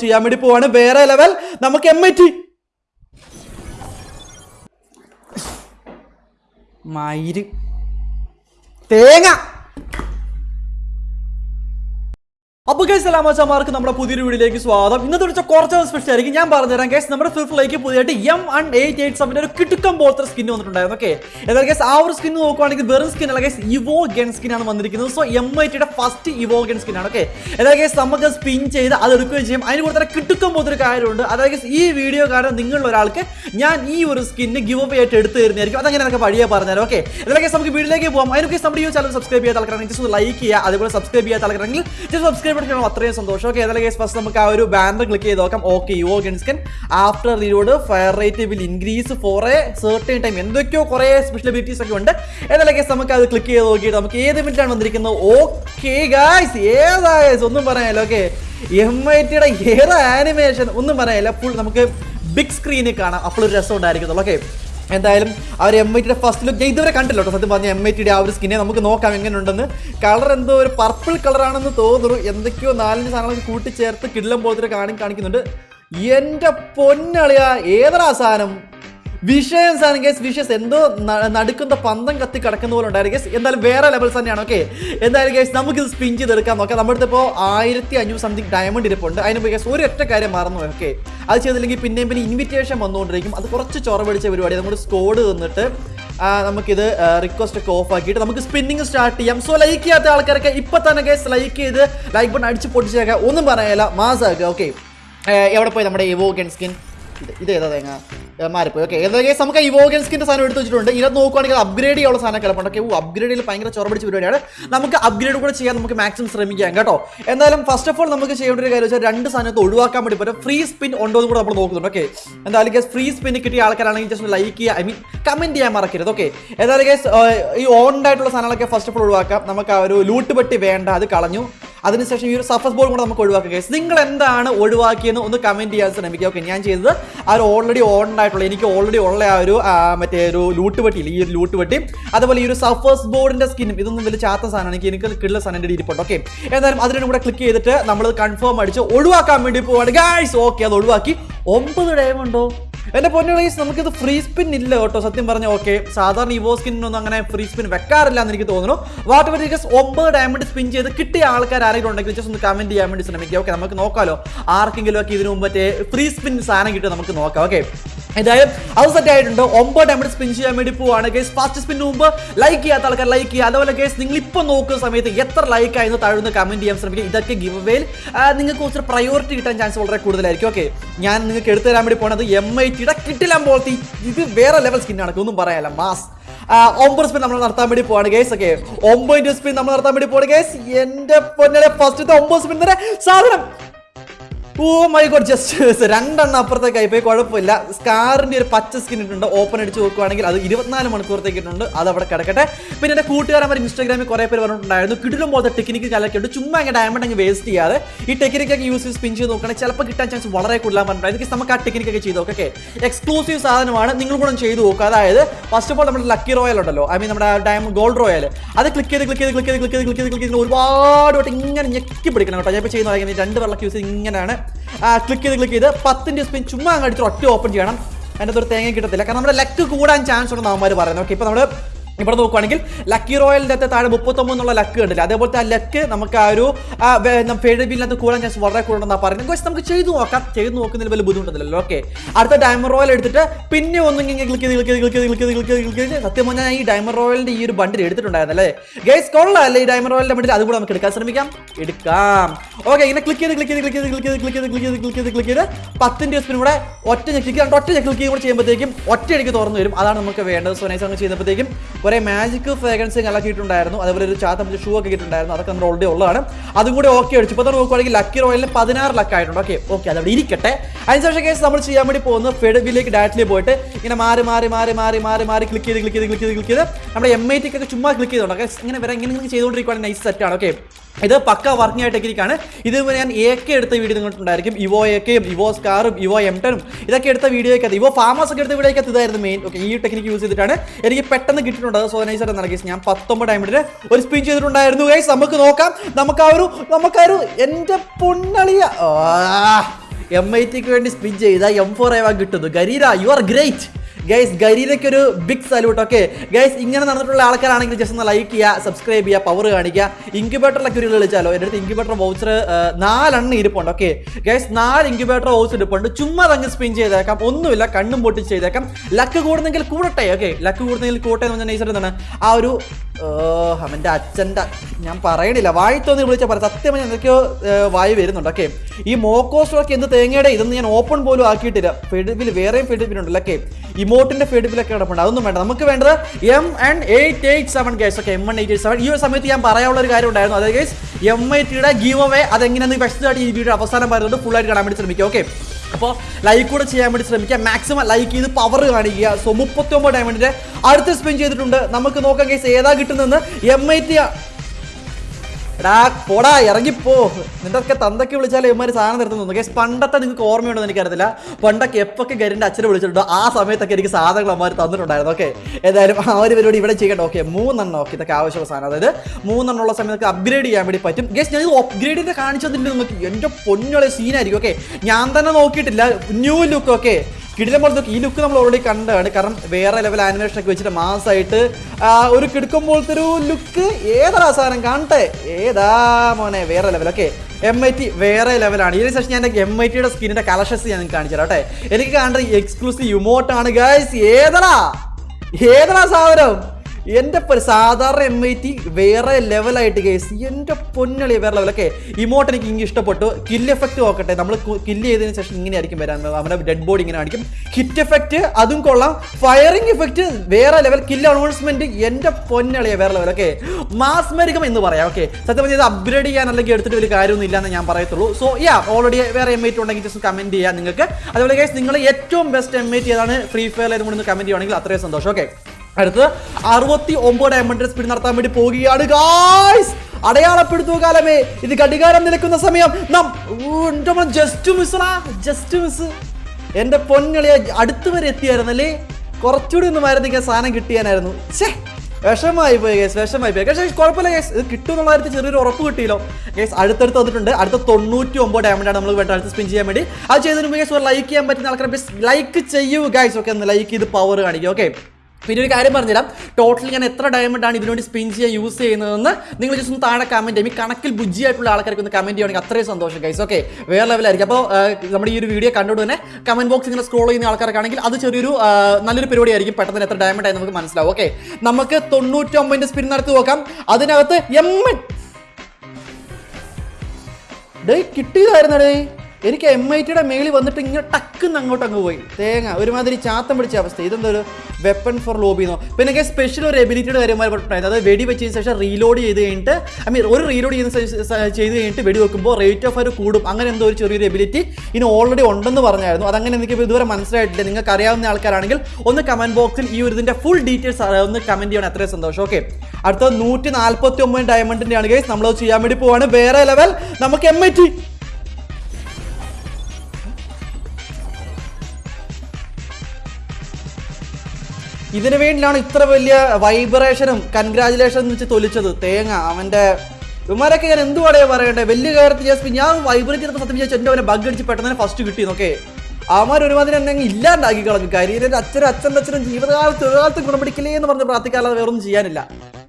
ചെയ്യാൻ വേണ്ടി പോവാണ്. വേറെ ലെവൽ നമുക്ക് എം ഐ ടി മയിര്. തേങ്ങ. അപ്പോൾ ഗൈസ് എല്ലാം മച്ചമാർക്ക് നമ്മുടെ പുതിയൊരു വീഡിയോയിലേക്ക് സ്വാഗതം. ഇന്നത്തെ വിളിച്ച കുറച്ച് സ്പെഷ്യൽ ആയിരിക്കും. ഞാൻ പറഞ്ഞുതരാം ഗൈസ് നമ്മുടെ ഫിഫ്റ്റിലേക്ക് പുതിയതായിട്ട് എം വൺ എയ്റ്റ് എയ്റ്റ് സെവന്റെ ഒരു കിട്ടുക്കം പോലത്തെ സ്കിൻ വന്നിട്ടുണ്ടായിരുന്നു ഓക്കെ എന്നാൽ ഗൈസ് ആ ഒരു സ്കിൻ നോക്കുവാണെങ്കിൽ വെറും സ്കിൻ അല്ല ഗൈസ് ഇവോ ഗൺ സ്കിൻ ആണ് വന്നിരിക്കുന്നത്. സോ എം ഐ ടിയുടെ ഫസ്റ്റ് ഇവോ ഗൺ സ്കിൻ ആണ് ഓക്കെ എന്നാൽ ഗൈസ് നമുക്ക് സ്പിൻ ചെയ്ത് അത് എടുക്കുകയും ചെയ്യും. അതിന് കൂടെ തന്നെ കിട്ടുക്കം പോലത്തെ ഒരു കാര്യമുണ്ട്. അതായത് guys, ഈ വീഡിയോ കാരണം നിങ്ങളുടെ ഒരാൾക്ക് ഞാൻ ഈ ഒരു സ്കിന്ന് ഗിവ് അപ്പ് ആയിട്ട് എടുത്തു തരുന്നതായിരിക്കും. അതങ്ങനെ എനിക്ക് വഴിയെ പറഞ്ഞുതരാം ഓക്കെ എന്നാൽ ഗൈസ് നമുക്ക് വീഡിയോയിലേക്ക് പോകാം അതിനൊക്കെ നമ്മുടെ ഈ ചാനൽ സബ്സ്ക്രൈബ് ചെയ്യാത്ത ആൾക്കാരാണെങ്കിൽ ലൈക്ക് ചെയ്യുക. അതുപോലെ സബ്സ്ക്രൈബ് ചെയ്യാത്ത ആൾക്കാരാണെങ്കിൽ ജസ്റ്റ് സബ്സ്ക്രൈബ് ചെയ്യണം അത്രയും സന്തോഷം? ഓക്കെ ഏതായാലും ഗൈസ് ഫസ്റ്റ് നമുക്ക് ആ ഒരു ബാനർ ക്ലിക്ക് ചെയ്ത് നോക്കാം. Okay Evo gun skin after reload fire rate will increase for a certain time എന്തൊക്കെയോ കുറേ സ്പെഷ്യൽ എബിലിറ്റീസ് ഒക്കെ ഉണ്ട്. ഏതായാലും ഗൈസ് നമുക്ക് അത് ക്ലിക്ക് ചെയ്ത് നോക്കിയിട്ട് നമുക്ക് ഏത് മിനിറ്റാണ് വന്നിരിക്കുന്നത്? ഓക്കെ ഗായ്സ് ഏതാ ഒന്നും പറയാനല്ലോ ഓക്കെ എം ഐ ടിയുടെ ഏത് ആനിമേഷൻ ഒന്നും പറയാനില്ല. ഫുൾ നമുക്ക് ബിഗ് സ്ക്രീനിൽ കാണാം. അപ്പോൾ ഒരു രസം ഉണ്ടായിരിക്കുന്നുള്ളൂ ഓക്കെ എന്തായാലും അവർ എം ഐ ടിയുടെ ഫസ്റ്റ് ലുക്ക് ഞാൻ ഇതുവരെ കണ്ടില്ല കേട്ടോ. സത്യം പറഞ്ഞാൽ എം ഐ ടിയുടെ ആ ഒരു സ്കിന്നെ നമുക്ക് നോക്കാം എങ്ങനെയുണ്ടെന്ന്. കളർ എന്തോ ഒരു പർപ്പിൾ കളറാണെന്ന് തോന്നുന്നു. എന്തൊക്കെയോ നാലഞ്ച് സാധനങ്ങൾ കൂട്ടിച്ചേർത്ത് കിടിലം പോലത്തെ കാണി കാണിക്കുന്നുണ്ട്. എന്റെ പൊന്നളിയ ഏതൊരാ സാധനം? വിഷയം സാധനം ഗേസ് വിഷയസ് എന്തോ നടുക്കുന്ന പന്തം കത്തി കിടക്കുന്ന പോലെ ഉണ്ടായിരുന്നു ഗേസ് എന്തായാലും വേറെ ലെവൽസ് തന്നെയാണ് ഓക്കെ എന്തായാലും കേസ് നമുക്കിത് സ്പിൻ ചെയ്തെടുക്കാൻ നോക്കാം നമ്മുടെ അടുത്ത് ഇപ്പോൾ ആയിരത്തി അഞ്ഞൂറ് സംതിങ് ഡയമണ്ട് ഇരിപ്പുണ്ട്. അതിന് ഗേസ് ഒരു ഒറ്റ കാര്യം മറന്നു ഓക്കെ അത് ചെയ്തില്ലെങ്കിൽ പിന്നെയും പിന്നെ ഇൻവിറ്റേഷൻ വന്നുകൊണ്ടിരിക്കും. അത് കുറച്ച് ചൊറ പിടിച്ച പരിപാടി. നമ്മുടെ സ്കോഡ് തന്നിട്ട് നമുക്കിത് റിക്വസ്റ്റ് ഒക്കെ ഓഫ് ആക്കിയിട്ട് നമുക്ക് സ്പിന്നിങ് സ്റ്റാർട്ട് ചെയ്യാം. സോ ലൈക്ക് ചെയ്യാത്ത ആൾക്കാരൊക്കെ ഇപ്പൊ തന്നെ ഗേസ് ലൈക്ക് ചെയ്ത് ലൈക്ക് ബട്ടൺ അടിച്ച് പൊട്ടിച്ചേക്കാം. ഒന്നും പറയാനില്ല മാസാക്കുക ഓക്കെ എവിടെ പോയി നമ്മുടെ എവോ ഗൺ സ്കിൻ ഇത് ഇത് ഏതാ തേങ്ങ? മാറിപ്പോയി. ഓക്കെ ഏതാ കേസ് നമുക്ക് ഇവോഗൻ സ്കിന്റെ സാധനം എടുത്ത് വെച്ചിട്ടുണ്ട്. ഇതിനകത്ത് നോക്കുവാണെങ്കിൽ അപ്ഗ്രേഡ് ചെയ്യാനുള്ള സാധനം കിടപ്പുണ്ട് ഓക്കെ അപ്ഗ്രേഡിൽ ഭയങ്കര ചൊറപിടിച്ച പരിപാടിയാണ്. നമുക്ക് അപ്ഗ്രേഡ് കൂടെ ചെയ്യാൻ നമുക്ക് മാക്സിമം ശ്രമിക്കാം കേട്ടോ. എന്തായാലും ഫസ്റ്റ് ഓഫ് ഓൾ നമുക്ക് ചെയ്യേണ്ട ഒരു കാര്യം വെച്ചാൽ രണ്ട് സാധനത്ത് ഒഴിവാക്കാൻ വേണ്ടി പറ്റും. ഫ്രീ സ്പിൻ ഉണ്ടോ എന്ന് കൂടെ നമ്മൾ നോക്കുന്നുണ്ട്. ഓക്കെ എന്തായാലും കേസ് ഫ്രീ സ്പിൻ കിട്ടിയ ആൾക്കാരാണെങ്കിൽ ജസ്റ്റ് ലൈക്ക് ചെയ്യുക. ഐ മീൻ കമന്റ് ചെയ്യാൻ മറക്കരുത്. ഓക്കെ എന്തായാലും കേസ് ഈ ഓൺഡായിട്ടുള്ള സാധനങ്ങളൊക്കെ ഫസ്റ്റ് ഓഫ് ഓൾ ഒഴിവാക്കാം. നമുക്ക് ആ ഒരു ലൂട്ട് പെട്ടി വേണ്ട. അത് കളഞ്ഞു. അതിനുശേഷം ഈ ഒരു സർഫസ് ബോൾ കൂടെ നമുക്ക് ഒഴിവാക്കുക നിങ്ങൾ എന്താണ് ഒഴിവാക്കിയെന്ന് ഒന്ന് കമന്റ് ചെയ്യാൻ ശ്രമിക്കുക. ഓക്കെ ഞാൻ ചെയ്തത് ആ ഒരു ഓൾറെഡി ഓൺ ആയിട്ടുള്ള എനിക്ക് ഓൾറെഡി ഉള്ള ആ ഒരു മറ്റേ ഒരു ലൂട്ട് വെട്ടി ഈ ഒരു ലൂട്ട് പെട്ടി. അതുപോലെ ഈ ഒരു സർഫസ് ബോർഡിന്റെ സ്കിന്നും ഇതൊന്നും വലിയ ചാത്ത സാധനമാണ്. എനിക്ക് എനിക്ക് കിട്ടുന്ന സാധനം എന്റെ ഇരിപ്പുണ്ട്. ഓക്കെ എന്തായാലും അതിനും കൂടെ ക്ലിക്ക് ചെയ്തിട്ട് നമ്മൾ കൺഫേം അടിച്ച് ഒഴിവാക്കാൻ വേണ്ടി പോവാണ് ഗൈസ് ഓക്കെ അത് ഒഴിവാക്കി. ഒമ്പത് ഡയമുണ്ടോ എന്റെ പൊന്നുകളീസ് നമുക്കിത് ഫ്രീ സ്പിൻ ഇല്ല കേട്ടോ. സത്യം പറഞ്ഞ ഓക്കെ സാധാരണ ഇവോ സ്കിന്നൊന്നും അങ്ങനെ ഫ്രീ സ്പിൻ വെക്കാറില്ല എന്ന് എനിക്ക് തോന്നുന്നു. വാട്ട് ഗസ് ഒമ്പത് ഡയമണ്ട് സ്പിൻ ചെയ്ത് കിട്ടിയ ആൾക്കാർ ആരെങ്കിലും ഉണ്ടെങ്കിൽ ജസ്റ്റ് ഒന്ന് കമന്റ് ചെയ്യാൻ വേണ്ടി ശ്രമിക്കുക. ഓക്കെ നമുക്ക് നോക്കാമല്ലോ ആർക്കെങ്കിലും ഒക്കെ ഇതിനു മുമ്പത്തെ ഫ്രീ സ്പിൻ സാധനം കിട്ടും നമുക്ക് നോക്കാം. ഓക്കെ എന്തായാലും അത് സെറ്റ് ആയിട്ടുണ്ട്. ഒമ്പത് ഡയമണ്ട് സ്പിൻ ചെയ്യാൻ വേണ്ടി പോവാണ്. ഗേസ് ഫാസ്റ്റ് സ്പിൻ മുമ്പ് ലൈക്ക് ചെയ്യാത്ത ആൾക്കാർ ലൈക്ക് ചെയ്യുക. അതുപോലെ ഗേസ് നിങ്ങൾ ഇപ്പോൾ നോക്കുന്ന സമയത്ത് എത്ര ലൈക്ക് ആയിരുന്നു താഴ്ന്ന് കമന്റ് ചെയ്യാൻ ശ്രമിക്കുക. ഇതൊക്കെ ഗിവ് വേൽ നിങ്ങൾക്ക് കുറച്ച് പ്രയോറിറ്റി കിട്ടാൻ ചാൻസ് വളരെ കൂടുതലായിരിക്കും. ഓക്കെ ഞാൻ നിങ്ങൾക്ക് എടുത്തു തരാൻ വേണ്ടി പോണത് എം ഐ ടിയുടെ കിട്ടിലാൻ പോലത്തെ ഇത് വേറെ ലെവൽ സ്കിന്നാണ് ഒന്നും പറയാല്ല മാസ് ഒമ്പത് സ്പിൻ നമ്മൾ നടത്താൻ വേണ്ടി പോവാണ് ഗേസ് ഓക്കെ ഒമ്പതിന്റെ സ്പിൻ നമ്മൾ നടത്താൻ വേണ്ടി പോവാണ് ഗേസ് എന്റെ പൊന്നലെ ഫസ്റ്റ് ഒമ്പത് സ്പിൻ തന്നെ സാധനം ഓ മൈ ഗോഡ് ജസ്റ്റ് രണ്ടെണ്ണം അപ്പുറത്തേക്ക് ആയിപ്പോയി കുഴപ്പമില്ല. സ്കാറിന്റെ ഒരു പച്ച സ്കിൻ ഇട്ടുണ്ട് ഓപ്പൺ അടിച്ച് നോക്കുവാണെങ്കിൽ അത് ഇരുപത്തിനാല് മണിക്കൂറത്തേക്ക് ഇട്ടുണ്ട് അത് അവിടെ കിടക്കട്ടെ. പിന്നെ എന്റെ കൂട്ടുകാരന്മാർ ഇൻസ്റ്റാഗ്രാമിൽ കുറെ പേര് പറഞ്ഞിട്ടുണ്ടായിരുന്നു കിടിലും പോലത്തെ ടെക്നിക്ക് കലക്കിയുണ്ട് ചുമ്മാ അങ്ങനെ ഡയമണ്ട് അങ്ങ് വേസ്റ്റ് ചെയ്യാതെ. ഈ ടെക്നിക്കൊക്കെ യൂസ് ചെയ്ത് സ്പിൻ ചെയ്ത് നോക്കുകയാണെങ്കിൽ ചിലപ്പോൾ കിട്ടാൻ ചാൻസ് വളരെ കൂടുതലാണ് പറഞ്ഞിട്ടുണ്ടായിരുന്നു നമുക്ക് ആ ടെക്നിക്കൊക്കെ ചെയ്ത് നോക്കാം എക്സ്ക്ലൂസീവ് സാധനമാണ്. നിങ്ങൾ കൂടെ ചെയ്ത് നോക്കുക. അതായത് ഫസ്റ്റ് ഓഫ് ഓൾ നമ്മുടെ ലക്കി റോയൽ ഉണ്ടല്ലോ. ഐ മീൻ നമ്മുടെ ഡയമണ്ട് ഗോൾഡ് റോയൽ അത് ക്ലിക്ക് ചെയ്ത് ക്ലിക്ക് ചെയ്ത് ക്ലിക്ക് ചെയ്ത് ക്ലിക്ക് ചെയ്ത് ക്ലിക്ക് ചെയ്ത് ക്ലിക്ക് ചെയ്ത് ഒരുപാട് വട്ടം ഇങ്ങനെ ഞെക്കി പിടിക്കണം കേട്ടോ. ഞാൻ ഇപ്പോൾ ചെയ്യുന്ന രണ്ട് വെള്ളക്ക് യൂസ് ഇങ്ങനെയാണ് ക്ലിക്ക് ചെയ്ത് ക്ലിക്ക് ചെയ്ത് പത്തിന്റെ സ്പിൻ ചുമ്മാ അങ്ങ് അടിച്ച് ഒറ്റ ഓപ്പൺ ചെയ്യണം. അതിന്റെ ഒരു തേങ്ങ കിട്ടത്തില്ല. കാരണം നമ്മുടെ ലക്ക് കൂടാൻ ചാൻസ് ഉണ്ടെന്ന് അവന്മാർ പറയുന്നത്. ഓക്കെ ഇപ്പോൾ നമ്മൾ ഇവിടെ നോക്കുവാണെങ്കിൽ ലക്കി റോയലിന്റെ താഴെ മുപ്പത്തൊമ്പത് എന്നുള്ള ലക്ക് കണ്ടില്ല അതേപോലത്തെ ആ ലക്ക് നമുക്ക് ആ ഒരു ഫേഡ് ബില്ലിനകത്ത് കൂടാൻ ചാൻസ് വളരെ കൂടുതലെന്നാണ് പറയുന്നത് പക്ഷേ നമുക്ക് ചെയ്തു നോക്കാം ചെയ്ത് നോക്കുന്നതിൽ വലിയ ബുദ്ധിമുട്ടൊന്നുമില്ലല്ലോ ഓക്കെ അടുത്ത ഡയമണ്ട് റോയൽ എടുത്തിട്ട് പിന്നെ ഒന്നും ഇങ്ങനെ ക്ലിക്ക് ചെയ്ത് ക്ലിക്ക് ചെയ്ത് ക്ലിക്ക് ചെയ്ത് ക്ലിക്ക് ചെയ്ത് ക്ലിക്ക് ചെയ്ത് ക്ലിക്ക് സത്യം പറഞ്ഞാൽ ഈ ഡയമണ്ട് റോയലിന്റെ ഈ ഒരു ബണ്ടിൽ എടുത്തിട്ടുണ്ടായിരുന്നല്ലേ ഗൈസ് കൊള്ളാമല്ലേ ഈ ഡയമണ്ട് റോയലിന്റെ ബണ്ടിൽ അതുകൂടെ നമുക്ക് എടുക്കാൻ ശ്രമിക്കാം എടുക്കാം ഓക്കെ ഇങ്ങനെ ക്ലിക്ക് ചെയ്ത് ക്ലിക്ക് ചെയ്ത് ക്ലിക്ക് ചെയ്ത് ക്ലിക്ക് ചെയ്ത് ക്ലിക്ക് ചെയ്ത് ക്ലിക്ക് ചെയ്ത് ക്ലിക്ക് ചെയ്ത് ക്ലിക്ക് ചെയ്ത് പത്തിന്റെ സ്പിൻ കൂടെ ഒറ്റ ക്ലിക്ക് ഒറ്റ ക്ലിക്ക് കൂടെ ചെയ്യുമ്പോഴത്തേക്കും ഒറ്റ എനിക്ക് തുറന്നു വരും അതാണ് നമുക്ക് വേണ്ടത് സോ നൈസ് അങ്ങ് ചെയ്യുമ്പോഴത്തേക്കും കുറേ മാജിക് എല്ലാം ഇളക്കിയിട്ടുണ്ടായിരുന്നു അതേപോലെ ഒരു ചാത്ത ഷൂ ഒക്കെ കിട്ടുണ്ടായിരുന്നു അതൊക്കെ നമ്മുടെ ഓൾറെഡി ഉള്ളതാണ്. അതും കൂടി ഓക്കെ അടിച്ചു ഇപ്പോൾ തന്നെ നോക്കുവാണെങ്കിൽ ലക്കി റോയലിന് പതിനാറ് ലക്ക് ആയിട്ടുണ്ട്. ഓക്കെ ഓക്കെ അതവിടെ ഇരിക്കട്ടെ. അതിനുശേഷം കേസ് നമ്മൾ ചെയ്യാൻ വേണ്ടി പോകുന്നത് ഫെഡബിലേക്ക് ഡയറക്റ്റ്ലി പോയിട്ട് ഇങ്ങനെ മാറി മാറി മാറി മാറി മാറി മാറി ക്ലിക്ക് ചെയ്ത് ക്ലിക്ക് ചെയ്ത് ക്ലിക്ക് ചെയ്ത് ക്ലിക്ക് ചെയ്ത്. നമ്മുടെ എം ഐ ടിക്കൊക്കെ ചുമ്മാ ക്ലിക്ക് ചെയ്തോണ്ട്. ഇങ്ങനെ വരെ ഇങ്ങനെ ചെയ്തുകൊണ്ടിരിക്കുകയാണെങ്കിൽ നൈസ് സെറ്റാണ് ഓക്കെ ഇത് പക്ക വർക്കിംഗ് ആയ ടെക്നിക്കാണ് ഇത് ഞാൻ എ കെ എടുത്ത വീഡിയോ നിങ്ങൾക്കുണ്ടായിരിക്കും ഇവോ എ കെയും ഇവോ സ്കാറും ഇവോ എം ടെനും ഇതൊക്കെ എടുത്ത വീഡിയോയ്ക്കകത്ത് ഇവോ ഫാമസ് എടുത്ത വീഡിയോയ്ക്കകത്ത് ഇതായിരുന്നു മെയിൻ ഓക്കെ ഈ ടെക്നിക്ക് യൂസ് ചെയ്തിട്ടാണ് എനിക്ക് പെട്ടെന്ന് കിട്ടിയിട്ടുണ്ട്. അത് സോനൈസർ എന്നാണ് കേസ് ഞാൻ പത്തൊമ്പത് ടൈമിൽ ഒരു സ്പിൻ ചെയ്തിട്ടുണ്ടായിരുന്നു ഗൈസ് നമുക്ക് നോക്കാം. നമുക്ക് ആ ഒരു നമുക്ക് ആ ഒരു എന്റെ പൊന്നളിയ എം ഐ ടിക്ക് വേണ്ടി സ്പിൻ ചെയ്ത എം ഫോർ ഏവാ കിട്ടുന്നു. Garena you are great guys ഗരീരയ്ക്ക് ഒരു ബിഗ് സല്യൂട്ട് ഓക്കെ ഗൈസ് ഇങ്ങനെ നടന്നിട്ടുള്ള ആൾക്കാരാണെങ്കിൽ ജസ്റ്റ് ഒന്ന് ലൈക്ക് ചെയ്യുക സബ്സ്ക്രൈബ് ചെയ്യുക പവർ കാണിക്കുക. ഇൻക്യുബേറ്ററിലൊക്കെ ഒരു കളിച്ചാലോ? എന്റെ അടുത്ത് ഇൻക്യുബേറ്റർ വൗച്ചർ നാലെണ്ണം ഇരിപ്പുണ്ട് ഓക്കെ ഗൈസ് നാല് ഇൻക്യുബേറ്റർ വൗച്ചർ ഇരിപ്പുണ്ട്. ചുമ്മാ അങ്ങ് സ്പിൻ ചെയ്തേക്കാം. ഒന്നുമില്ല കണ്ണും പൊട്ടിച്ച് ചെയ്തേക്കാം. ലക്ക് കൂടുന്നെങ്കിൽ കൂടട്ടെ ഓക്കെ ലക്ക് കൂടുന്നെങ്കിൽ കൂട്ടെ എന്ന് പറഞ്ഞാൽ എന്താണ്? ആ ഒരു ഏർ, അവന്റെ അച്ഛന്റെ ഞാൻ പറയണില്ല. വായിത്തോന്ന് വിളിച്ച പറ. സത്യം എന്തൊക്കെയോ വായി വരുന്നുണ്ട്. ഓക്കെ. ഈ മോക്കോസ്റ്റൊക്കെ എന്ത് തേങ്ങയുടെ? ഇതൊന്നും ഞാൻ ഓപ്പൺ പോലും ആക്കിയിട്ടില്ല. ഫെഡിബിൽ വേറെയും ഫെഡിബിലുണ്ടല്ലോ ഓക്കെ. ഇമോട്ടിന്റെ ഫെഡിബിലൊക്കെ കിടപ്പുണ്ട്. അതൊന്നും വേണ്ട. നമുക്ക് വേണ്ടത് M and eight eight seven case okay M one eight eight seven ഈ ഒരു സമയത്ത് ഞാൻ പറയാനുള്ള ഒരു കാര്യം ഉണ്ടായിരുന്നു. അതായത് എം ഐ ടിയുടെ ഗീവ് അവേ അതെങ്ങനെയാണെന്ന് വ്യക്തമായിട്ട് ഈ വീഡിയോ അവസാനം പറയുന്നത് ഫുൾ ആയിട്ട് കാണാൻ വേണ്ടി ശ്രമിക്കുക ഓക്കെ. അപ്പോൾ ലൈക്ക് കൂടെ ചെയ്യാൻ വേണ്ടി ശ്രമിക്കുക. മാക്സിമം ലൈക്ക് ചെയ്ത് പവർ കാണിക്കുക. സോ മുപ്പത്തി ഒമ്പത് ഡയമണ്ടിന്റെ അടുത്ത് സ്പെൻഡ് ചെയ്തിട്ടുണ്ട്. നമുക്ക് നോക്കാം കേസ് ഏതാ കിട്ടുന്നതെന്ന്. എം ഐ ടി എടാ പോടാ ഇറങ്ങിപ്പോ. നിന്റെയൊക്കെ തന്തയ്ക്ക് വിളിച്ചാൽ ഇവന്മാർ സാധനം നിർത്തുന്നു കേസ് പണ്ടത്തെ നിങ്ങൾക്ക് ഓർമ്മയുണ്ടോ എനിക്കറിയത്തില്ല. പണ്ടൊക്കെ എപ്പൊക്കെ ഗരിന്റെ അച്ഛനെ വിളിച്ചിട്ടുണ്ടോ? ആ സമയത്തൊക്കെ എനിക്ക് സാധനങ്ങൾ അമ്മമാർ തന്നിട്ടുണ്ടായിരുന്നു. ഓക്കെ ഏതായാലും ആ ഒരു പരിപാടി ഇവിടെ ചെയ്യട്ടെ. ഓക്കെ മൂന്നെണ്ണം ഓക്കെ ഇതൊക്കെ ആവശ്യമുള്ള സാധനം. അതായത് മൂന്നെണ്ണം ഉള്ള സമയത്ത് അപ്ഗ്രേഡ് ചെയ്യാൻ വേണ്ടി പറ്റും. ഗസ് ഞാൻ ഇത് അപ്ഗ്രേഡ് ചെയ്ത് കാണിച്ചതിന്റെ നിങ്ങൾക്ക് എന്റെ പൊന്നുള്ള സീനായിരിക്കും ഓക്കെ ഞാൻ തന്നെ നോക്കിയിട്ടില്ല. ന്യൂ ലുക്ക് ഓക്കെ കിടിലം പോലെ ഈ ലുക്ക് നമ്മൾ ഓൾറെഡി കണ്ടതാണ്. കാരണം വേറെ ലെവൽ ആനിമേഷൻ ഒക്കെ വെച്ചിട്ട് മാസമായിട്ട് ഒരു കിടക്കും പോലത്തെ ഒരു ലുക്ക് ഏതാ സാധനം? കാണട്ടെ ഏതാ മോനെ? വേറെ level okay M I T വേറെ ലെവലാണ് ഇതിന് സെഷൻ ഞാൻ എം ഐ ടിയുടെ സ്കിന്നിന്റെ കളക്ഷൻസ് ഞാൻ നിങ്ങൾക്ക് കാണിച്ചു തരാം എനിക്ക് കാണേണ്ട എക്സ്ക്ലൂസീവ് യുമോട്ടാണ് ഗൈസ് ഏതാ ഏതാ സാധനം? എന്റെ സാധാരണ എം ഐ ടി വേറെ ലെവലായിട്ട് കേസ് എന്റെ പൊന്നളി വേറെ ലെവലൊക്കെ ഇമോട്ട് എനിക്ക് ഇങ്ങനെ ഇഷ്ടപ്പെട്ടു. കില്ല് എഫക്റ്റ് നോക്കട്ടെ. നമ്മൾ കില്ല് ചെയ്തതിന് ശേഷം ഇങ്ങനെയായിരിക്കും വരാൻ നമ്മുടെ ഡെഡ് ബോഡി ഇങ്ങനെ ആയിരിക്കും ഹിറ്റ് എഫക്റ്റ് അതും കൊള്ളാം. ഫയറിംഗ് എഫക്റ്റ് വേറെ ലെവൽ കില്ല് അനൗൺസ്മെന്റ് എന്റെ പൊന്നളിയ വേറെ ലെവൽ ലെവലൊക്കെ മാസ്മരികം എന്ന് പറയാം. ഓക്കെ സത്യം പറഞ്ഞാൽ ഇത് അപ്ഗ്രേഡ് ചെയ്യാൻ അല്ലെങ്കിൽ എടുത്തിട്ട് വലിയ കാര്യമൊന്നും ഇല്ലെന്ന് ഞാൻ പറയത്തുള്ളൂ. സോ യാ ഓൾറെഡി വേറെ എം ഐ ടി ഉണ്ടെങ്കിൽ ജസ്റ്റ് കമന്റ് ചെയ്യാം നിങ്ങൾക്ക്. അതുപോലെ കേസ് നിങ്ങൾ ഏറ്റവും ബെസ്റ്റ് എം ഐ ടി ഏതാണ്? ഫ്രീ ഫയർ ആയതുകൊണ്ട് ഒന്ന് കമന്റ് ചെയ്യുവാണെങ്കിൽ അത്രയും സന്തോഷം. ഓക്കെ അടുത്ത് അറുപത്തി ഒമ്പത് ഡയമണ്ട് സ്പീഡ് നടത്താൻ വേണ്ടി പോവുകയാണ് ഗായ്സ് അടയാളപ്പെടുത്തുക കാലമേ. ഇത് ഘടികാരം നിൽക്കുന്ന സമയം. നാം ജസ്റ്റ് മിസ്സാ ജസ്റ്റ് മിസ് എന്റെ പൊന്നളിയെ അടുത്ത് വരെ എത്തിയായിരുന്നല്ലേ? കുറച്ചുകൂടി ഒന്ന് മരുന്നിക്കാൻ സാധനം കിട്ടിയാനായിരുന്നു. ഛേ വിഷമായി പോയി ഗേസ് വിഷമായി പോയി. പക്ഷേ കുഴപ്പമില്ല ഗേസ് ഇത് കിട്ടും എന്നുള്ള കാര്യത്തിൽ ചെറിയൊരു ഉറപ്പ് കിട്ടിയല്ലോ. ഗേസ് അടുത്തടുത്ത് വന്നിട്ടുണ്ട്. അടുത്ത തൊണ്ണൂറ്റി ഒമ്പത് ഡയമണ്ടാണ് നമ്മൾ വേണ്ട അടുത്ത് സ്പിൻ ചെയ്യാൻ വേണ്ടി. അത് ചെയ്തതിന് മുമ്പ് ഒരു ലൈക്ക് ചെയ്യാൻ പറ്റുന്ന ആൾക്കാരെ ലൈക്ക് ചെയ്യൂ ഗൈസ് ഓക്കെ ഒന്ന് ലൈക്ക് ചെയ്ത് പവർ കാണിക്കും ഓക്കെ പിന്നെ ഒരു കാര്യം പറഞ്ഞുതരാം. ടോട്ടൽ ഞാൻ എത്ര ഡയമണ്ട് ആണ് ഇതിനുവേണ്ടി സ്പിൻ ചെയ്യാൻ യൂസ് ചെയ്യുന്നതെന്ന് നിങ്ങൾ ജസ്റ്റ് ഒന്ന് താഴെ കമന്റ് ചെയ്യും ഈ കണക്കിൽ ബുജ്ജിയായിട്ടുള്ള ആൾക്കാർക്ക് ഒന്ന് കമന്റ് ചെയ്യുകയാണെങ്കിൽ അത്രയും സന്തോഷം കൈസ് ഓക്കെ വേറെ ലെവലായിരിക്കും അപ്പോൾ നമ്മുടെ ഈ ഒരു വീഡിയോ കണ്ടുകൊണ്ട് തന്നെ കമന്റ് ബോക്സ് ഇങ്ങനെ സ്ക്രോൾ ചെയ്യുന്ന ആൾക്കാർക്കാണെങ്കിൽ അത് ചെറിയൊരു നല്ലൊരു പരിപാടി ആയിരിക്കും. പെട്ടെന്ന് എത്ര ഡയമണ്ട് ആയി നമുക്ക് മനസ്സിലാവും. ഓക്കെ നമുക്ക് തൊണ്ണൂറ്റി ഒമ്പതിന്റെ സ്പിൻ നടത്തി നോക്കാം. അതിനകത്ത് എം ഡേ കിട്ടിയതായിരുന്നടേ. എനിക്ക് എം ഐ ടിയുടെ മേളിൽ വന്നിട്ട് ഇങ്ങനെ ടക്കുന്ന് അങ്ങോട്ട് അങ്ങ് പോയി. തേങ്ങ ഒരുമാതിരി ചാത്തം പിടിച്ച അവസ്ഥ. ഇതെന്താ ഒരു വെപ്പൺ ഫോർ ലോബിന്നോ പിന്നെ സ്പെഷ്യൽ ഒരു എബിലിറ്റിയുടെ കാര്യമായി പറഞ്ഞിട്ടുണ്ട് അതായത് വെടി വെച്ചതിന് ശേഷം റീലോഡ് ചെയ്ത് കഴിഞ്ഞിട്ട് ഐ മീൻ ഒരു റീലോഡ് ചെയ്യുന്ന ചെയ്ത് കഴിഞ്ഞിട്ട് വെടി വെക്കുമ്പോൾ റേറ്റ് ഓഫ് ഫയർ കൂടും. അങ്ങനെ എന്തോ ഒരു ചെറിയൊരു എബിലിറ്റി ഇനി ഓൾറെഡി ഉണ്ടെന്ന് പറഞ്ഞായിരുന്നു. അതങ്ങനെ എനിക്ക് ഇതുവരെ മനസ്സിലായിട്ടില്ല. നിങ്ങൾക്ക് അറിയാവുന്ന ആൾക്കാരാണെങ്കിൽ ഒന്ന് കമന്റ് ബോക്സിൽ ഈ ഒരു ഇതിന്റെ ഫുൾ ഡീറ്റെയിൽസ് ഒന്ന് കമന്റ് ചെയ്യണം. അത്രയും സന്തോഷം. ഓക്കെ അടുത്ത നൂറ്റി നാൽപ്പത്തി ഒമ്പത് ഡയമണ്ടിന്റെ ആണ് ഗൈസ് നമ്മൾ ചെയ്യാൻ വേണ്ടി പോവാണ്. വേറെ ലെവൽ നമുക്ക് എം ഐ ടി ഇതിനു വേണ്ടിയാണ് ഇത്ര വലിയ വൈബ്രേഷനും കൺഗ്രാചുലേഷൻ വെച്ച് തൊലിച്ചത്. തേങ്ങ അവന്റെ ഇവന്മാരൊക്കെ ഞാൻ എന്തുവാടേ പറയണ്ടേ? വലിയ കാര്യത്തിൽ ജസ്റ്റ് ഞാൻ വൈബ്രേറ്റ് ചെയ്തപ്പോൾ സത്യം വിചാരിച്ചു എന്റെ അവനെ ബഗ് അടിച്ച് പെട്ടെന്ന് ഫസ്റ്റ് കിട്ടി നോക്കേ അവന്മാർ ഒരുമാതിരി എന്നെ ഇല്ലാണ്ടാക്കി കളഞ്ഞു. കാര്യം അച്ഛനും അച്ഛന്റെ അച്ഛനും ജീവിതകാലത്ത് ഒരു കാലത്ത് ഗുണപിടിക്കില്ലേ എന്ന് പറഞ്ഞ് പ്രാർത്ഥിക്കാതെ വേറൊന്നും ചെയ്യാനില്ല.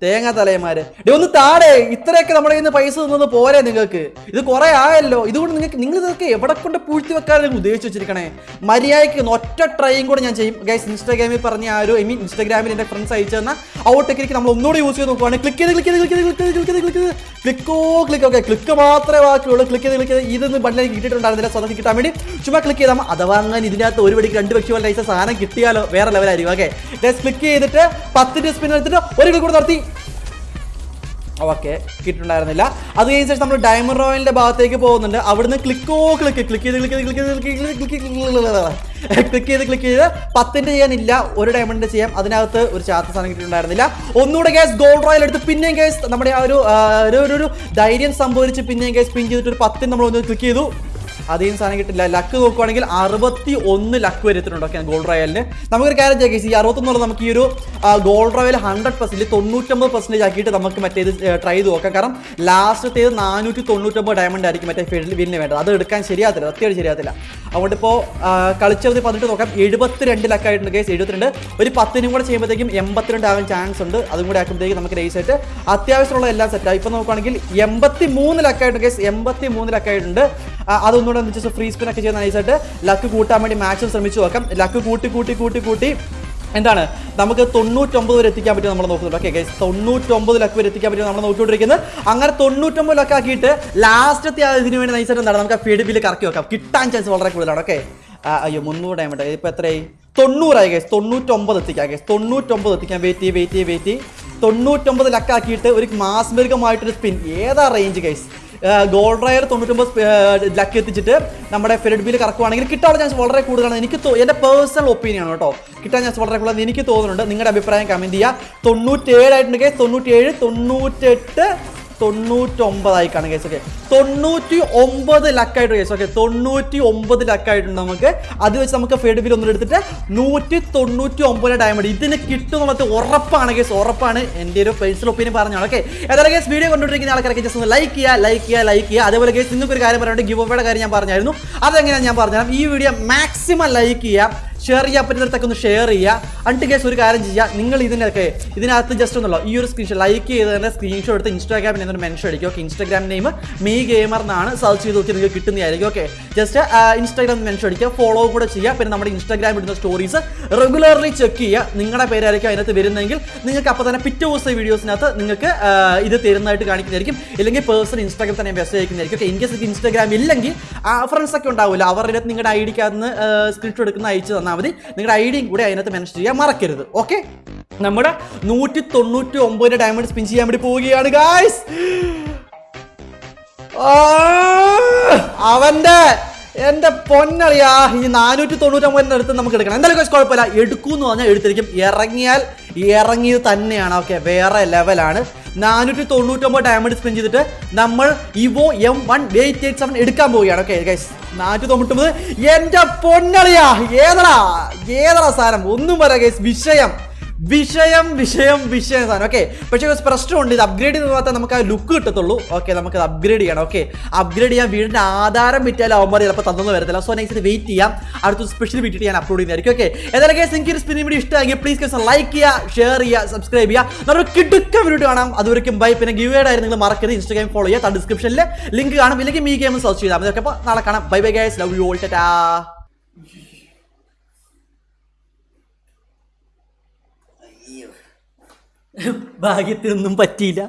തേങ്ങ തലയന്മാര്. ഒന്ന് താടെ ഇത്രയൊക്കെ നമ്മുടെ നിന്ന് പൈസ തന്നത് പോരെ നിങ്ങൾക്ക്. ഇത് കുറെ ആയല്ലോ. ഇതുകൊണ്ട് നിങ്ങൾക്ക് നിങ്ങൾ ഇതൊക്കെ എവിടെ കൊണ്ട് പൂഴ്ത്തി നിങ്ങൾ ഉദ്ദേശിച്ച് വെച്ചിരിക്കണേ? മര്യാദയ്ക്ക് ഒറ്റ ട്രൈയും കൂടെ ഞാൻ ചെയ്യും. ഗൈസ് ഇൻസ്റ്റാഗ്രാമിൽ പറഞ്ഞ ആ ഒരു ഐ മീൻ ഇൻസ്റ്റാഗ്രാമിൽ എന്റെ ഫ്രണ്ട്സ് അയച്ചു തന്ന ഔട്ട് ടെക്നിക്ക് നമ്മൾ ഒന്നുകൂടി യൂസ് ചെയ്ത് നോക്കുവാണ്. ക്ലിക്ക് ചെയ്ത് ക്ലിക്ക് ചെയ്ത് ക്ലിക്ക് ചെയ്ത് ക്ലിക്ക് ചെയ്ത് ക്ലിക്ക് ചെയ്ത് ക്ലിക്കോ ക്ലിക്ക് ഓക്കെ. ക്ലിക്ക് മാത്രമേ ബാക്കിയുള്ളൂ. ക്ലിക്ക് ചെയ്ത് ക്ലിക്ക് ചെയ്ത്. ഇതൊന്നും ബണ്ടിലേക്ക് കിട്ടിയിട്ടുണ്ടായിരുന്നില്ല. സ്വന്തം കിട്ടാൻ വേണ്ടി ചുമ്മാ ക്ലിക്ക് ചെയ്താൽ അഥവാ വാങ്ങാൻ ഇതിനകത്ത് ഒരു വെടിക്ക് രണ്ട് പക്ഷി പോലെ ലൈസ സാധനം കിട്ടിയാലോ വേറെ ലെവലായിരിക്കും ഓക്കെ ക്ലിക്ക് ചെയ്തിട്ട് പത്തിന്റെ സ്പിൻ എടുത്തിട്ട് ഒരു ക്ലിക്ക് കൂടെ നടത്തി ഓക്കെ കിട്ടുണ്ടായിരുന്നില്ല അത് കഴിഞ്ഞ ശേഷം നമ്മൾ ഡയമണ്ട് റോയലിന്റെ ഭാഗത്തേക്ക് പോകുന്നുണ്ട് അവിടുന്ന് ക്ലിക്കോ ക്ലിക്ക് ക്ലിക്ക് ചെയ്ത് ക്ലിക്ക് ചെയ്ത് ക്ലിക്ക് ചെയ്ത് ക്ലിക്ക് ക്ലിക്ക് ചെയ്ത് ക്ലിക്ക് ചെയ്ത് പത്തിന്റെ ചെയ്യാനില്ല ഒരു ഡയമണ്ടിന്റെ ചെയ്യാം അതിനകത്ത് ഒരു ചാത്ത സാധനം കിട്ടിയിട്ടുണ്ടായിരുന്നില്ല ഒന്നുകൂടെ ഗ്യാസ് ഗോൾഡ് റോയൽ എടുത്ത് പിന്നെയും ഗ്യാസ് നമ്മുടെ ആ ഒരു ഒരു ധൈര്യം സംഭവിച്ച് പിന്നെയും ഗ്യാസ് പിൻ ചെയ്തിട്ട് ഒരു പത്തിന് നമ്മൾ ഒന്ന് ക്ലിക്ക് ചെയ്തു അധികം സാധനം കിട്ടില്ല. ലക്ക് നോക്കുവാണെങ്കിൽ അറുപത്തി ഒന്ന് ലക്ക് വരെ എത്തുന്നുണ്ട് ഓക്കെ ഗോൾഡ് റോയലിന് നമുക്കൊരു കാര്യം ചെയ്യാം. ഈ അറുപത്തൊന്നുള്ളത് നമുക്ക് ഈ ഒരു ഗോൾഡ് റോയൽ ഹൺഡ്രഡ് പെർസെന്റ് തൊണ്ണൂറ്റൊമ്പത് പെർസെന്റേജ് ആക്കിയിട്ട് നമുക്ക് മറ്റേത് ട്രൈ ചെയ്ത് നോക്കാം. കാരണം ലാസ്റ്റത്തേത് നാനൂറ്റി തൊണ്ണൂറ്റൊമ്പത് ഡയമണ്ട് ആയിരിക്കും മറ്റേ ഫീൽഡിൽ വില്ലിന് വേണ്ടത്. അത് എടുക്കാൻ ശരിയാകത്തില്ല. സത്യമായിട്ട് ശരിയാകത്തില്ല. അതുകൊണ്ട് ഇപ്പോൾ കളിച്ചത് പതിനെട്ട് നോക്കാം. എഴുപത്തിരണ്ട് ലക്കായിട്ടുണ്ട് കേസ് എഴുപത്തിരണ്ട്. ഒരു പത്തിനും കൂടെ ചെയ്യുമ്പോഴത്തേക്കും എൺപത്തിരണ്ട് ആകാൻ ചാൻസ് ഉണ്ട്. അതും കൂടെ ആക്കുമ്പോഴത്തേക്കും നമുക്ക് റേസ് ആയിട്ട് അത്യാവശ്യമുള്ള എല്ലാം സെറ്റായി ഇപ്പോൾ നോക്കുകയാണെങ്കിൽ എൺപത്തി മൂന്ന് ലക്കായിട്ടുണ്ട് കേസ് എൺപത്തി മൂന്ന് ലക്കായിട്ടുണ്ട് ആ, അതൊന്നുകൂടെ ജസ്റ്റ് ഫ്രീ സ്പിൻ ഒക്കെ ചെയ്യുന്ന നൈസായിട്ട് ലക്ക് കൂട്ടാൻ വേണ്ടി മാക്സിമം ശ്രമിച്ചു നോക്കാം. ലക്ക് കൂട്ടി കൂട്ടി കൂട്ടി കൂട്ടി. എന്താണ്? നമുക്ക് തൊണ്ണൂറ്റൊമ്പത് വരെ എത്തിക്കാൻ പറ്റും നമ്മൾ നോക്കുന്നുണ്ട്. ഓക്കെ തൊണ്ണൂറ്റൊമ്പത് ലക്ക് വരെ എത്തിക്കാൻ പറ്റും നമ്മൾ നോക്കിക്കൊണ്ടിരിക്കുന്നത് അങ്ങനെ തൊണ്ണൂറ്റൊമ്പത് ലക്ക് ആക്കിയിട്ട് ലാസ്റ്റത്തെ ഇതിന് വേണ്ടി നൈസായിട്ട് എന്താണ്? നമുക്ക് ഫീഡ് ബില്ല് കറക്കി വെക്കാം. കിട്ടാൻ ചാൻസ് വളരെ കൂടുതലാണ്. ഓക്കെ അയ്യോ മുന്നൂറ് ഡയമണ്ട് ഇപ്പോൾ എത്രയായി? തൊണ്ണൂറായി ഗൈസ് തൊണ്ണൂറ്റൊമ്പത് എത്തിക്കാം ഗൈസ് തൊണ്ണൂറ്റൊമ്പത് എത്തിക്കാം. വെയിറ്റ് ചെയ്യും വെയിറ്റ് ചെയ്യും വെയിറ്റ് ചെയ്യും. തൊണ്ണൂറ്റൊമ്പത് ലക്കാക്കിയിട്ട് ഒരു മാസ്മരികമായിട്ടൊരു സ്പിൻ ഏതാ റേഞ്ച് ഗൈസ് ഗോൾഡ് റയർ തൊണ്ണൂറ്റൊമ്പത് ലക്ക് എത്തിച്ചിട്ട് നമ്മുടെ ഫെഡ് ബിൽ കറക്കുവാണെങ്കിൽ കിട്ടാനുള്ള ചാൻസ് വളരെ കൂടുതലാണ്. എനിക്ക് എന്റെ പേഴ്സണൽ ഒപ്പീനിയൻ ആണ് കേട്ടോ. കിട്ടാൻ ചാൻസ് വളരെ കൂടുതലാണ്. എനിക്ക് തോന്നുന്നുണ്ട്. നിങ്ങളുടെ അഭിപ്രായം കമന്റ് ചെയ്യുക തൊണ്ണൂറ്റേഴായിട്ടുണ്ടെങ്കിൽ തൊണ്ണൂറ്റേഴ് തൊണ്ണൂറ്റെട്ട് തൊണ്ണൂറ്റൊമ്പതായി കാണും കേസ് ഓക്കെ തൊണ്ണൂറ്റി ഒമ്പത് ലക്കായിട്ട് കേസ് ഓക്കെ തൊണ്ണൂറ്റി ഒമ്പത് ലക്കായിട്ടുണ്ട് നമുക്ക്. അത് വെച്ച് നമുക്ക് ഫെഡ് ബിൽ ഒന്നും എടുത്തിട്ട് നൂറ്റി തൊണ്ണൂറ്റി ഒമ്പത് ഡയമണ്ട് ഇതിന് കിട്ടും എന്നുള്ളത് ഉറപ്പാണ് കേസ്. ഉറപ്പാണ് എന്റെ ഒരു പേഴ്സണൽ ഒപ്പീനിയൻ പറഞ്ഞാണ്. ഓക്കെ ഏതായാലും കേസ് വീഡിയോ കണ്ടുകൊണ്ടിരിക്കുന്ന ആൾക്കാരൊക്കെ ജസ്റ്റ് ഒന്ന് ലൈക്ക് ചെയ്യുക ലൈക്ക് ചെയ്യുക ലൈക്ക് ചെയ്യുക. അതേപോലെ കേസ് നിങ്ങൾക്ക് ഒരു കാര്യം പറയാനുണ്ട്. ഗിവ് അവയുടെ കാര്യം ഞാൻ പറഞ്ഞായിരുന്നു. അതെങ്ങനെയാണ് ഞാൻ പറഞ്ഞുതരാം. ഈ വീഡിയോ മാക്സിമം ലൈക്ക് ചെയ്യുക. ഷെയർ ചെയ്യാൻ പറ്റുന്നിടത്തൊക്കെ ഒന്ന് ഷെയർ ചെയ്യുക അണ്ട് കേസ് ഒരു കാര്യം ചെയ്യുക നിങ്ങൾ ഇതിനൊക്കെ ഇതിനകത്ത് ജസ്റ്റ് ഒന്നുള്ളൂ ഈ ഒരു സ്ക്രീൻഷോട്ട് ലൈക്ക് ചെയ്ത് തന്നെ സ്ക്രീൻഷോട്ട് എടുത്ത് ഇൻസ്റ്റാഗ്രാമിൽ എന്നൊരു മെൻഷൻ അടിക്കും. Okay Instagram name me gamer എന്നാണ് സെർച്ച് ചെയ്ത് നോക്കി നിങ്ങൾക്ക് കിട്ടുന്നതായിരിക്കും. ഓക്കെ ജസ്റ്റ് ഇൻസ്റ്റാഗ്രാം മെൻഷൻ അടിക്കുക ഫോളോ കൂടെ ചെയ്യുക. പിന്നെ നമ്മുടെ ഇൻസ്റ്റാഗ്രാം ഇടുന്ന സ്റ്റോറീസ് റെഗുലർലി ചെക്ക് ചെയ്യുക. നിങ്ങളുടെ പേരായിരിക്കും അതിനകത്ത് വരുന്നതെങ്കിൽ നിങ്ങൾക്ക് അപ്പോൾ തന്നെ പിറ്റേ ദിവസത്തെ വീഡിയോസിനകത്ത് നിങ്ങൾക്ക് ഇത് തരുന്നതായിട്ട് കാണിക്കുന്നതായിരിക്കും. ഇല്ലെങ്കിൽ പേഴ്സൺ ഇൻസ്റ്റാഗ്രാം തന്നെ മെസ്സേജ് അയക്കുന്നതായിരിക്കും. ഓക്കെ ഇൻ കേസ് ഇൻസ്റ്റാഗ്രാം ഇല്ലെങ്കിൽ ഫ്രണ്ട്സ് ഒക്കെ ഉണ്ടാവില്ല. അവരുടെ നിങ്ങളുടെ ഐ ഡിക്കകത്ത് നിന്ന് സ്ക്രീൻഷോട്ട് എടുക്കുന്ന അയച്ചു തന്നാൽ മതി നിങ്ങളുടെ ഐഡിയും ഡിയും കൂടി അതിനകത്ത് മെൻഷൻ ചെയ്യാൻ മറക്കരുത്. ഓക്കെ നമ്മുടെ നൂറ്റി തൊണ്ണൂറ്റി ഒമ്പതിന്റെ ഡയമണ്ട് സ്പിൻ ചെയ്യാൻ വേണ്ടി പോവുകയാണ് ഗായ്സ് അവന്റെ എന്റെ പൊന്നറിയാ ഈ നാനൂറ്റി തൊണ്ണൂറ്റൊമ്പതിന്റെ അടുത്ത് നമുക്ക് എടുക്കണം. എന്തായാലും കുഴപ്പമില്ല. എടുക്കൂന്ന് പറഞ്ഞാൽ എടുത്തിരിക്കും. ഇറങ്ങിയാൽ ഇറങ്ങിയത് തന്നെയാണ്. ഓക്കെ വേറെ ലെവലാണ് നാനൂറ്റി തൊണ്ണൂറ്റൊമ്പത് ഡയമണ്ട് സ്പെൻഡ് ചെയ്തിട്ട് നമ്മൾ Evo M one eight eight seven എടുക്കാൻ പോവുകയാണ്. ഓക്കെ ഗൈസ് നാനൂറ്റി തൊണ്ണൂറ്റൊമ്പത് എന്റെ പൊന്നളിയാ. ഏതടാ? ഏതടാ സാധനം ഒന്നും പറയാ വിഷയം. വിഷയം വിഷയം വിഷയം സാധനം. ഓക്കെ പക്ഷേ ഒരു പ്രശ്നമുണ്ട് ഇത് അപ്ഗ്രേഡ് ചെയ്ത് മാത്രമേ നമുക്ക് ആ ലുക്ക് കിട്ടത്തുള്ളൂ. ഓക്കെ നമുക്ക് അപ്ഗ്രേഡ് ചെയ്യണം. ഓക്കെ അപ്ഗ്രേഡ് ചെയ്യാൻ വീടിന്റെ ആധാരം വിറ്റാലും അവന്മാർ ചിലപ്പോൾ തന്നൊന്നും വരത്തില്ല. സോ നെക്സ്റ്റ് വെയിറ്റ് ചെയ്യാം. അടുത്ത സ്പെഷ്യൽ വീട്ടിൽ ഞാൻ അപ്ലോഡ് ചെയ്യുന്നതായിരിക്കും. ഓക്കെ ഏതായാലും കേസ് എനിക്ക് ഒരു സ്പിന്നിംഗ് വീഡിയോ ഇഷ്ടമാക്കി പ്ലീസ് ലൈക്ക് ചെയ്യുക ഷെയർ ചെയ്യുക സബ്സ്ക്രൈബ് ചെയ്യുക. നമ്മൾ കിടുക്ക വീഡിയോ കാണാം. അതുവരെയും ബൈ പിന്നെ ഗിവ് ആയിരുന്നു നിങ്ങൾ മറക്കരുത്. ഇൻസ്റ്റാഗ്രാം ഫോളോ ചെയ്യുക. ഡിസ്ക്രിപ്ഷനിൽ ലിങ്ക് കാണും. ഇല്ലെങ്കിൽ മീ ഗെയിം സെർച്ച് ചെയ്താൽ മതി. ഓക്കെ അപ്പോൾ നാളെ കാണാം. Bye bye guys love you all ടാ ഭാഗ്യത്തിനൊന്നും പറ്റിയില്ല.